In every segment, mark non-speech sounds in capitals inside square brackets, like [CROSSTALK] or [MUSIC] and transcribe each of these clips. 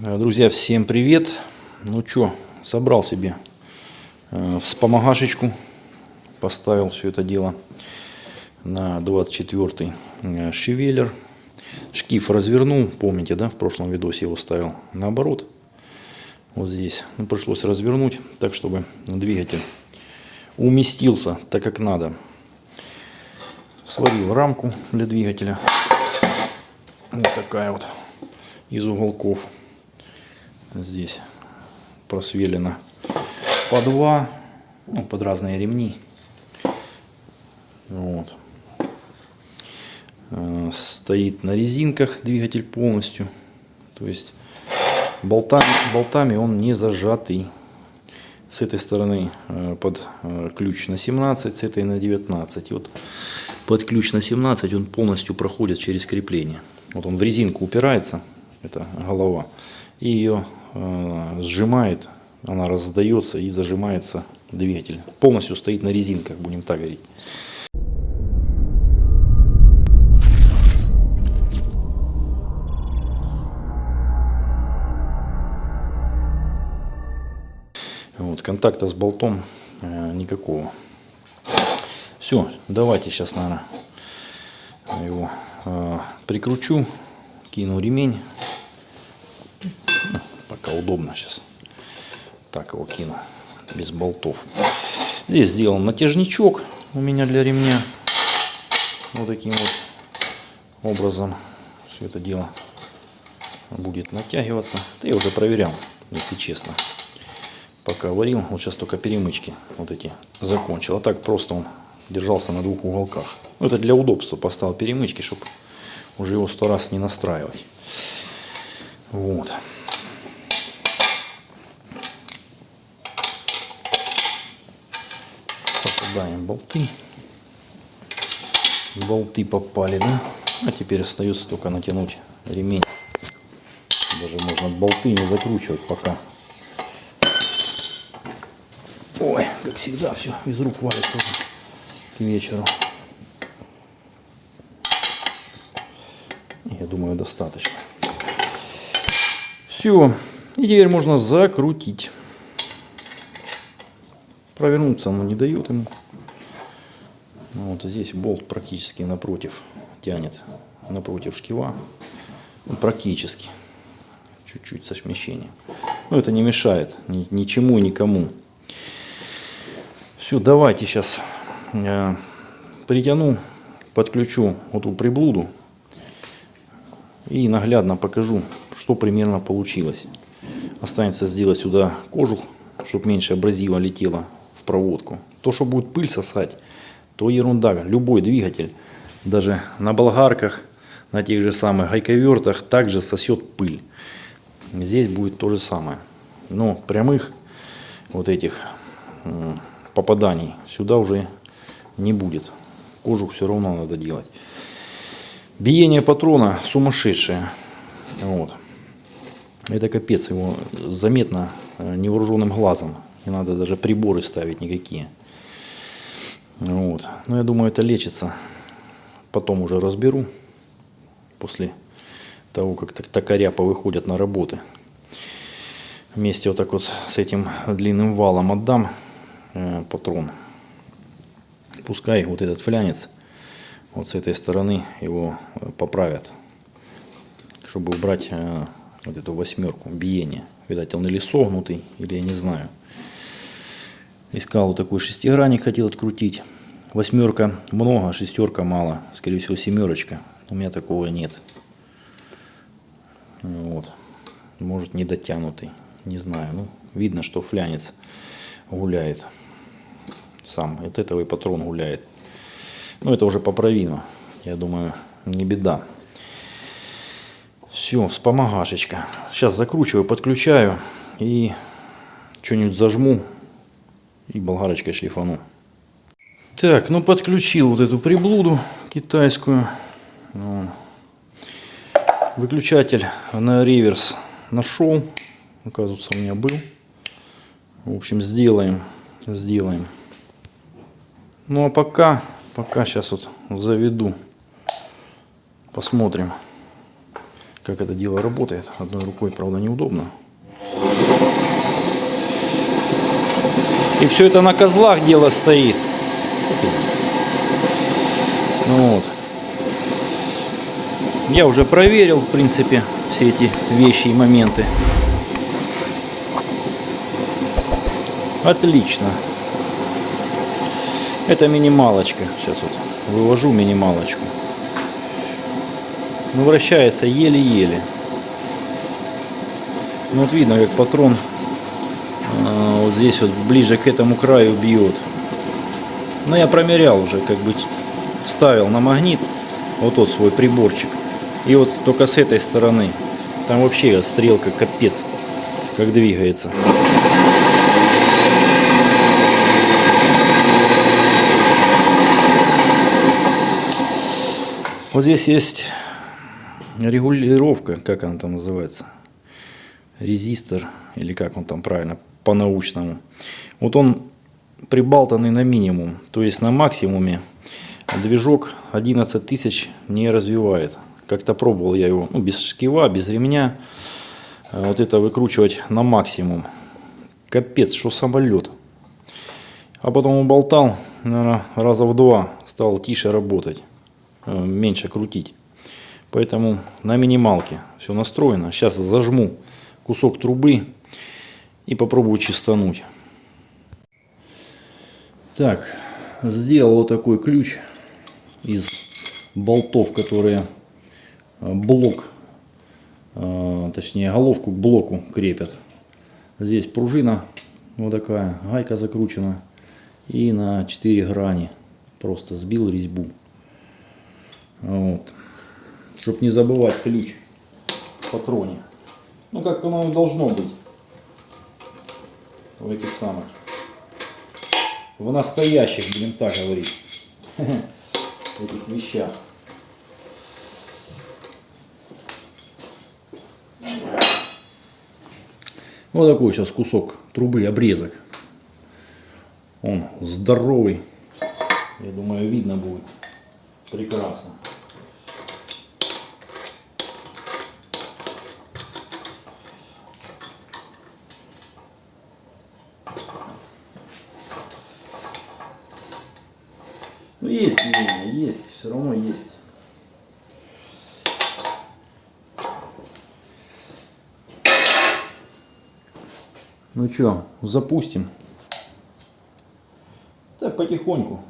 Друзья, всем привет! Ну что, собрал себе э, вспомогашечку, поставил все это дело на 24 э, шевелер. Шкив развернул, помните, да, в прошлом видосе его ставил наоборот. Вот здесь ну, пришлось развернуть, так чтобы двигатель уместился так как надо. Сварил рамку для двигателя. Вот такая вот из уголков здесь просвелено по два, ну, под разные ремни. Вот. Э, стоит на резинках двигатель полностью. То есть болтами, болтами он не зажатый. С этой стороны э, под э, ключ на 17, с этой на 19. Вот под ключ на 17 он полностью проходит через крепление. Вот он в резинку упирается, это голова, и ее э, сжимает, она раздается и зажимается двигатель. Полностью стоит на резинках, будем так говорить. Вот, контакта с болтом э, никакого. Все, давайте сейчас, наверное, его э, прикручу, кину ремень пока удобно сейчас. Так его кину, без болтов. Здесь сделан натяжничок у меня для ремня. Вот таким вот образом все это дело будет натягиваться. Да уже проверял, если честно. Пока варил, вот сейчас только перемычки вот эти закончил. А так просто он держался на двух уголках. Ну, это для удобства поставил перемычки, чтобы уже его сто раз не настраивать. Вот. Попадаем болты. Болты попали, да? А теперь остается только натянуть ремень. Даже можно болты не закручивать пока. Ой, как всегда, все из рук валится к вечеру. Я думаю, достаточно. Все. И теперь можно закрутить. Провернуться оно не дает ему. Ну, вот здесь болт практически напротив тянет, напротив шкива. Ну, практически. Чуть-чуть со смещением. Но это не мешает ни, ничему никому. Все, давайте сейчас э, притяну, подключу вот эту приблуду и наглядно покажу, что примерно получилось. Останется сделать сюда кожух, чтобы меньше абразива летело проводку. То, что будет пыль сосать, то ерунда. Любой двигатель, даже на болгарках, на тех же самых гайковертах, также сосет пыль. Здесь будет то же самое. Но прямых вот этих попаданий сюда уже не будет. Кожух все равно надо делать. Биение патрона сумасшедшее. Вот. Это капец, его заметно э, невооруженным глазом. Не надо даже приборы ставить никакие. Вот. Но я думаю, это лечится. Потом уже разберу. После того, как токаря повыходят на работы. Вместе вот так вот с этим длинным валом отдам э, патрон. Пускай вот этот флянец вот с этой стороны его э, поправят. Чтобы убрать э, вот эту восьмерку биения. Видать, он или согнутый, или я не знаю. Искал вот такой шестигранник, хотел открутить. Восьмерка много, шестерка мало. Скорее всего семерочка. У меня такого нет. Вот. Может не дотянутый. Не знаю. Ну, видно, что флянец гуляет. Сам. От этого и патрон гуляет. Но это уже поправимо. Я думаю, не беда. Все, вспомогашечка. Сейчас закручиваю, подключаю и что-нибудь зажму и болгарочкой шлифану. Так, ну подключил вот эту приблуду китайскую. Ну, выключатель на реверс нашел. Оказывается, у меня был. В общем, сделаем. Сделаем. Ну а пока, пока сейчас вот заведу. Посмотрим, как это дело работает. Одной рукой, правда, неудобно. И все это на козлах дело стоит. Ну вот. Я уже проверил, в принципе, все эти вещи и моменты. Отлично. Это минималочка. Сейчас вот вывожу минималочку. Ну, вращается еле-еле. Ну, вот видно, как патрон здесь вот ближе к этому краю бьет. Но я промерял уже, как бы ставил на магнит вот тот свой приборчик. И вот только с этой стороны. Там вообще стрелка капец, как двигается. Вот здесь есть регулировка, как она там называется, резистор, или как он там правильно, по-научному. Вот он прибалтанный на минимум, то есть на максимуме движок 11 тысяч не развивает. Как-то пробовал я его, ну, без шкива, без ремня, вот это выкручивать на максимум. Капец, что самолет. А потом уболтал, наверное, раза в два стал тише работать. Э, меньше крутить. Поэтому на минималке все настроено. Сейчас зажму кусок трубы и попробую чистануть. Так, сделал вот такой ключ из болтов, которые э, блок, э, точнее головку к блоку крепят. Здесь пружина вот такая, гайка закручена и на 4 грани просто сбил резьбу. Вот. Чтобы не забывать ключ в патроне. Ну, как оно и должно быть. В этих самых. В настоящих, будем так говорить. [LAUGHS] Этих вещах. Вот такой сейчас кусок трубы, обрезок. Он здоровый. Я думаю, видно будет прекрасно. Ну есть движение, есть, все равно есть. Ну что, запустим. Так, потихоньку.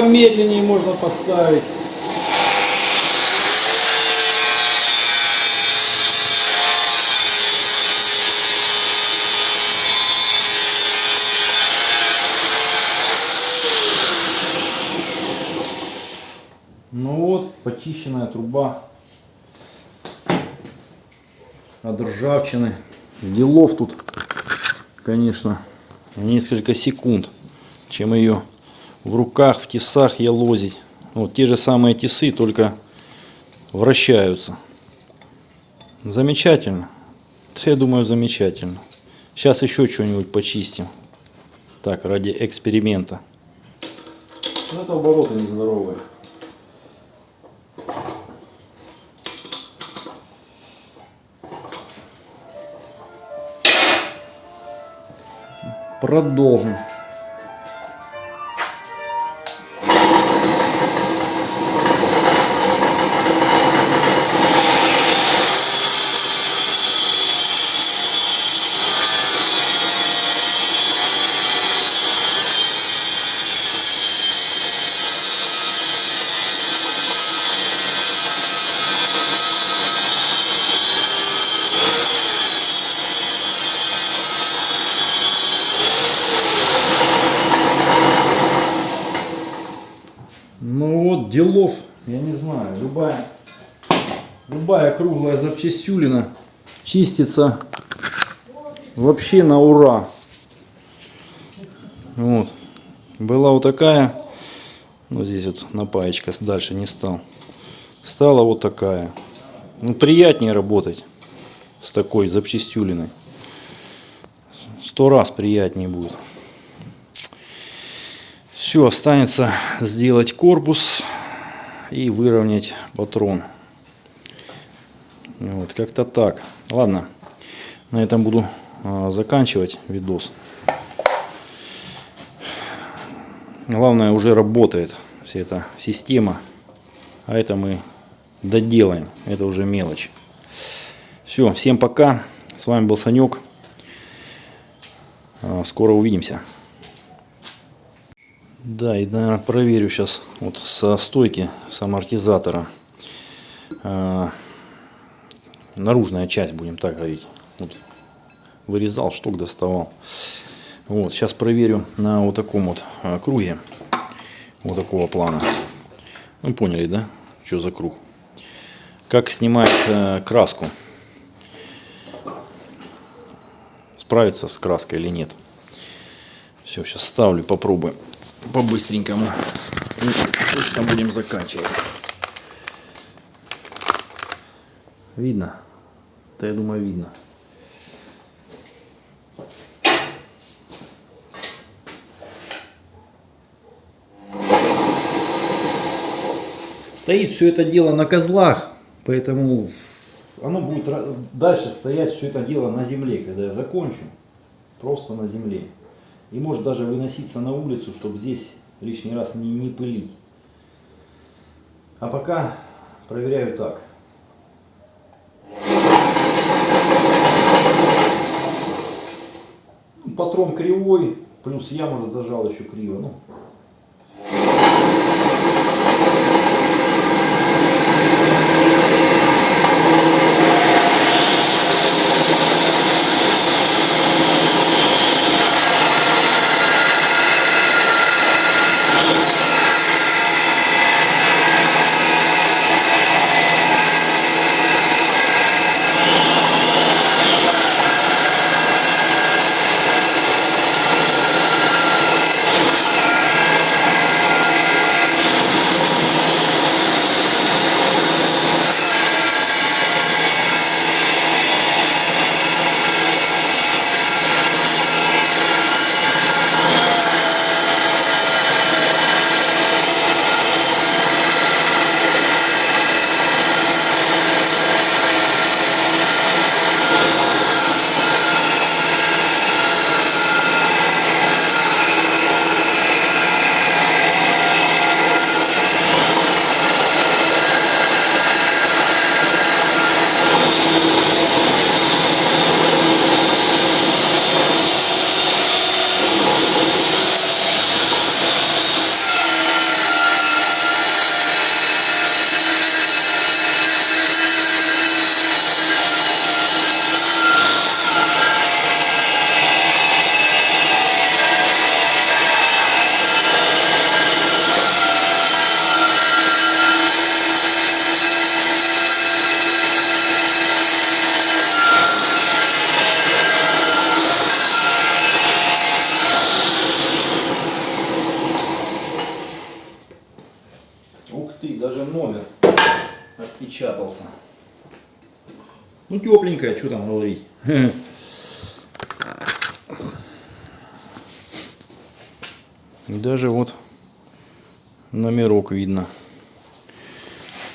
Помедленнее можно поставить. Ну вот, почищенная труба от ржавчины. Делов тут, конечно, несколько секунд, чем ее в руках, в тесах я лозить. Вот те же самые тесы, только вращаются. Замечательно. Я думаю, замечательно. Сейчас еще что-нибудь почистим. Так, ради эксперимента. Ну, это обороты нездоровые. Продолжим. Любая, любая круглая запчастюлина чистится вообще на ура. Вот. Была вот такая, ну здесь вот напаечка, дальше не стал. Стала вот такая. Ну, приятнее работать с такой запчастюлиной. Сто раз приятнее будет. Все, останется сделать корпус и выровнять патрон. Вот, как-то так. Ладно, на этом буду а, заканчивать видос. Главное, уже работает вся эта система. А это мы доделаем. Это уже мелочь. Все, всем пока. С вами был Санек. А, скоро увидимся. Да, и, наверное, проверю сейчас вот со стойки, с амортизатора. А, наружная часть, будем так говорить. Вот, вырезал, штук доставал. Вот, сейчас проверю на вот таком вот а, круге. Вот такого плана. Ну, поняли, да? Что за круг? Как снимать э, краску. Справится с краской или нет. Все, сейчас ставлю, попробуем по-быстренькому. Точно будем заканчивать. Видно? Да я думаю видно. Стоит все это дело на козлах, поэтому оно будет дальше стоять все это дело на земле, когда я закончу. Просто на земле. И может даже выноситься на улицу, чтобы здесь лишний раз не, не пылить. А пока проверяю так. Патрон кривой, плюс я, может, зажал еще криво. Ну, Ну, тепленькая, что там говорить. [LAUGHS] Даже вот номерок видно.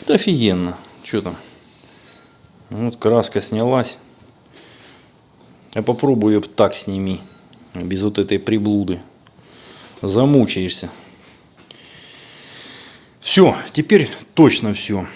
Это офигенно. Что там? Вот краска снялась. Я попробую ее так сними. Без вот этой приблуды. Замучаешься. Все, теперь точно все.